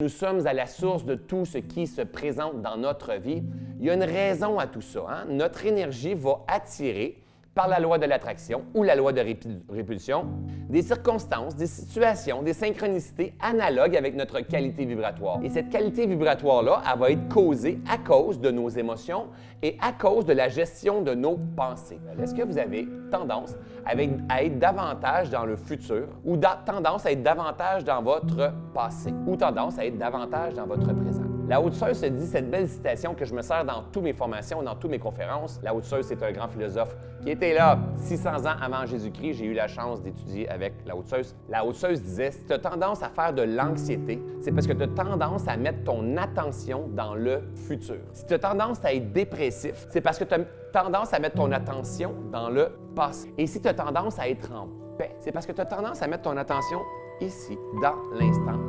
Nous sommes à la source de tout ce qui se présente dans notre vie. Il y a une raison à tout ça. hein? Notre énergie va attirer par la loi de l'attraction ou la loi de répu- répulsion, des circonstances, des situations, des synchronicités analogues avec notre qualité vibratoire. Et cette qualité vibratoire-là, elle va être causée à cause de nos émotions et à cause de la gestion de nos pensées. Est-ce que vous avez tendance à être davantage dans le futur ou da- tendance à être davantage dans votre passé ou tendance à être davantage dans votre présent? La haute sœur se dit cette belle citation que je me sers dans toutes mes formations, dans toutes mes conférences. La haute c'est un grand philosophe qui était là 600 ans avant Jésus-Christ. J'ai eu la chance d'étudier avec la haute. La haute disait si tu as tendance à faire de l'anxiété, c'est parce que tu as tendance à mettre ton attention dans le futur. Si tu as tendance à être dépressif, c'est parce que tu as tendance à mettre ton attention dans le passé. Et si tu as tendance à être en paix, c'est parce que tu as tendance à mettre ton attention ici, dans l'instant.